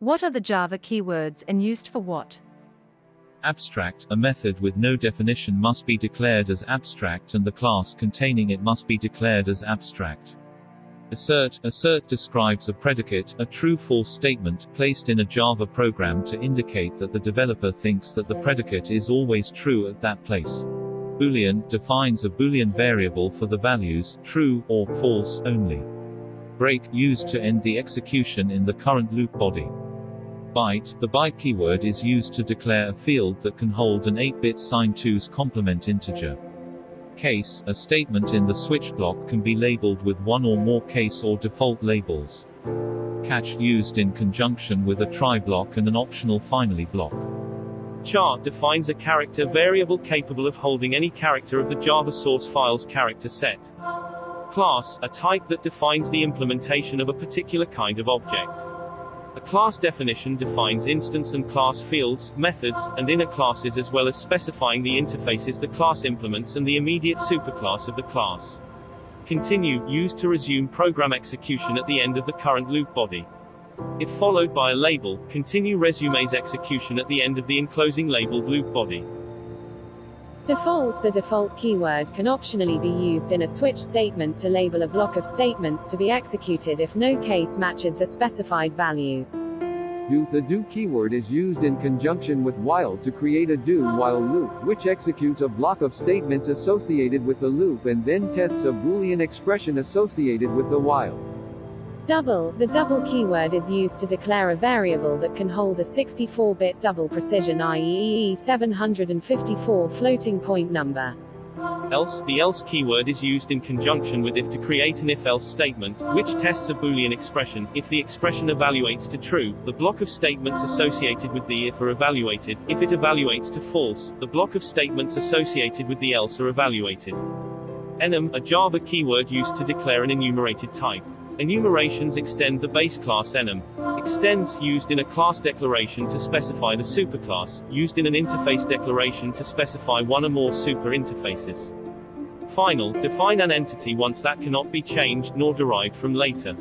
What are the Java keywords and used for what? Abstract, a method with no definition must be declared as abstract and the class containing it must be declared as abstract. Assert Assert describes a predicate, a true-false statement, placed in a Java program to indicate that the developer thinks that the predicate is always true at that place. Boolean defines a Boolean variable for the values true or false only. Break used to end the execution in the current loop body. Byte the byte keyword is used to declare a field that can hold an 8-bit sign 2's complement integer case, a statement in the switch block can be labeled with one or more case or default labels. Catch used in conjunction with a try block and an optional finally block. Char defines a character variable capable of holding any character of the Java source file's character set. Class, a type that defines the implementation of a particular kind of object. A class definition defines instance and class fields, methods, and inner classes as well as specifying the interfaces the class implements and the immediate superclass of the class. Continue, used to resume program execution at the end of the current loop body. If followed by a label, continue resumes execution at the end of the enclosing labeled loop body. Default The default keyword can optionally be used in a switch statement to label a block of statements to be executed if no case matches the specified value. Do The do keyword is used in conjunction with while to create a do-while loop, which executes a block of statements associated with the loop and then tests a Boolean expression associated with the while. Double, the double keyword is used to declare a variable that can hold a 64-bit double precision IEEE 754 floating point number. Else, the else keyword is used in conjunction with if to create an if-else statement, which tests a Boolean expression. If the expression evaluates to true, the block of statements associated with the if are evaluated. If it evaluates to false, the block of statements associated with the else are evaluated. Enum, a Java keyword used to declare an enumerated type. Enumerations extend the base class enum. Extends, used in a class declaration to specify the superclass, used in an interface declaration to specify one or more super interfaces. Final, define an entity once that cannot be changed nor derived from later.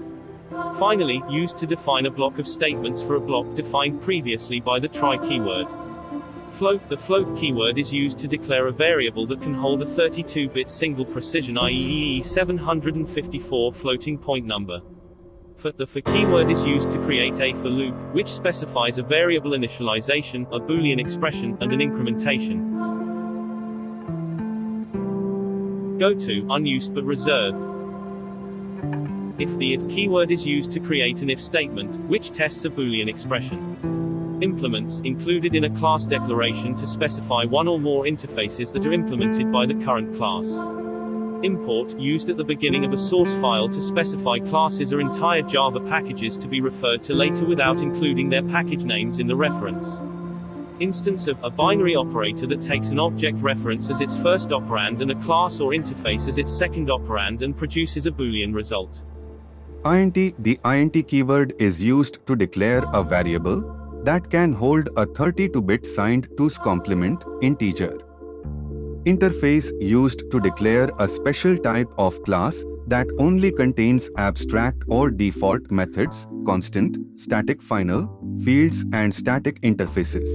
Finally, used to define a block of statements for a block defined previously by the try keyword. Float The float keyword is used to declare a variable that can hold a 32-bit single precision IEEE 754 floating point number. For the for keyword is used to create a for loop, which specifies a variable initialization, a boolean expression, and an incrementation. Go to, unused but reserved. If the if keyword is used to create an if statement, which tests a boolean expression. Implements, included in a class declaration to specify one or more interfaces that are implemented by the current class. Import, used at the beginning of a source file to specify classes or entire Java packages to be referred to later without including their package names in the reference. Instance of, a binary operator that takes an object reference as its first operand and a class or interface as its second operand and produces a Boolean result. int The int keyword is used to declare a variable, that can hold a 32-bit signed 2's complement integer. Interface used to declare a special type of class that only contains abstract or default methods, constant, static final, fields and static interfaces.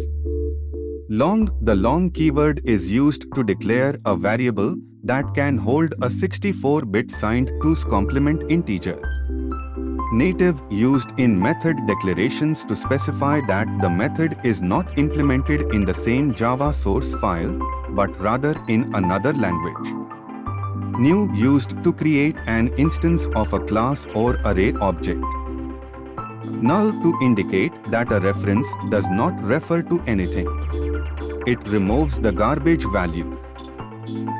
Long The long keyword is used to declare a variable that can hold a 64-bit signed 2's complement integer native used in method declarations to specify that the method is not implemented in the same Java source file, but rather in another language. New used to create an instance of a class or array object. Null to indicate that a reference does not refer to anything. It removes the garbage value.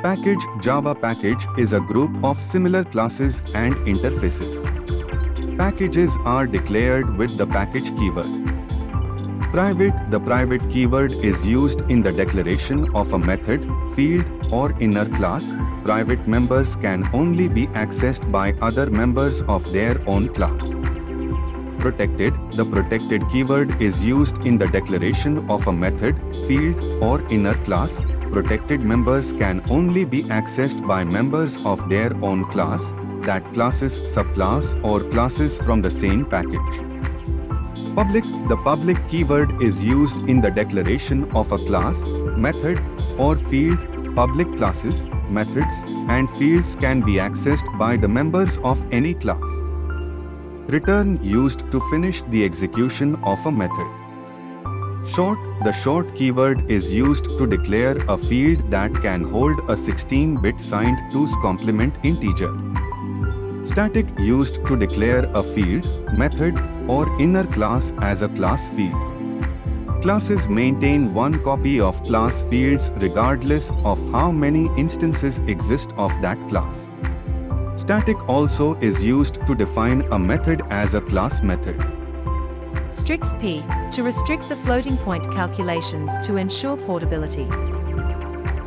Package Java package is a group of similar classes and interfaces. Packages are declared with the package keyword. Private The private keyword is used in the declaration of a method, field, or inner class. Private members can only be accessed by other members of their own class. Protected The protected keyword is used in the declaration of a method, field, or inner class. Protected members can only be accessed by members of their own class that classes subclass or classes from the same package. Public The public keyword is used in the declaration of a class, method, or field. Public classes, methods, and fields can be accessed by the members of any class. Return used to finish the execution of a method. Short The short keyword is used to declare a field that can hold a 16-bit signed 2's complement integer. Static used to declare a field, method, or inner class as a class field. Classes maintain one copy of class fields regardless of how many instances exist of that class. Static also is used to define a method as a class method. Strict P, to restrict the floating point calculations to ensure portability.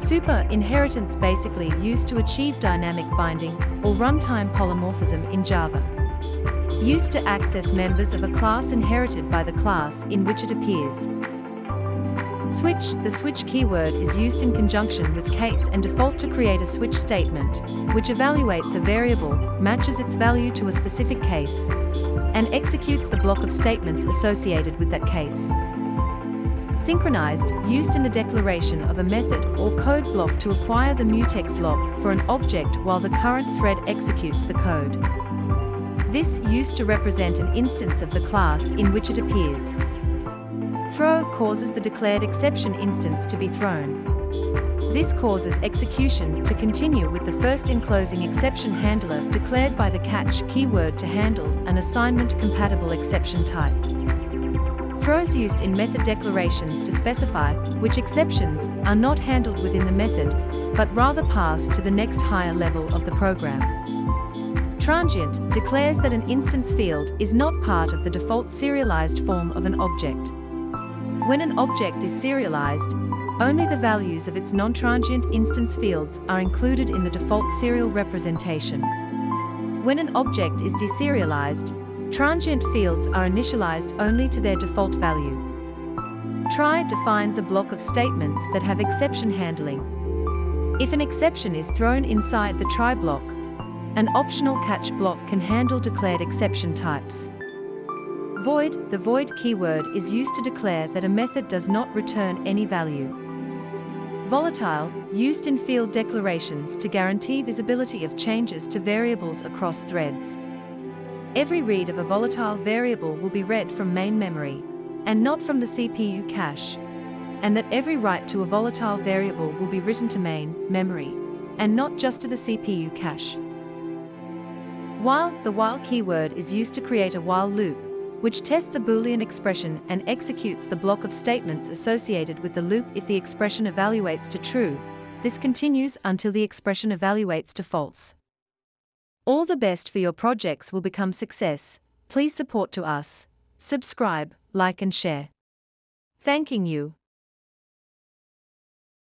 Super inheritance basically used to achieve dynamic binding or runtime polymorphism in Java. Used to access members of a class inherited by the class in which it appears. Switch The switch keyword is used in conjunction with case and default to create a switch statement, which evaluates a variable, matches its value to a specific case, and executes the block of statements associated with that case. Synchronized, used in the declaration of a method or code block to acquire the mutex lock for an object while the current thread executes the code. This used to represent an instance of the class in which it appears. Throw causes the declared exception instance to be thrown. This causes execution to continue with the first enclosing exception handler declared by the catch keyword to handle an assignment compatible exception type. Throws used in method declarations to specify which exceptions are not handled within the method, but rather pass to the next higher level of the program. Transient declares that an instance field is not part of the default serialized form of an object. When an object is serialized, only the values of its non-transient instance fields are included in the default serial representation. When an object is deserialized, Transient fields are initialized only to their default value. Try defines a block of statements that have exception handling. If an exception is thrown inside the try block, an optional catch block can handle declared exception types. Void The void keyword is used to declare that a method does not return any value. Volatile, used in field declarations to guarantee visibility of changes to variables across threads. Every read of a volatile variable will be read from main memory, and not from the CPU cache, and that every write to a volatile variable will be written to main memory, and not just to the CPU cache. While the while keyword is used to create a while loop, which tests a Boolean expression and executes the block of statements associated with the loop if the expression evaluates to true, this continues until the expression evaluates to false. All the best for your projects will become success. Please support to us. Subscribe, like and share. Thanking you.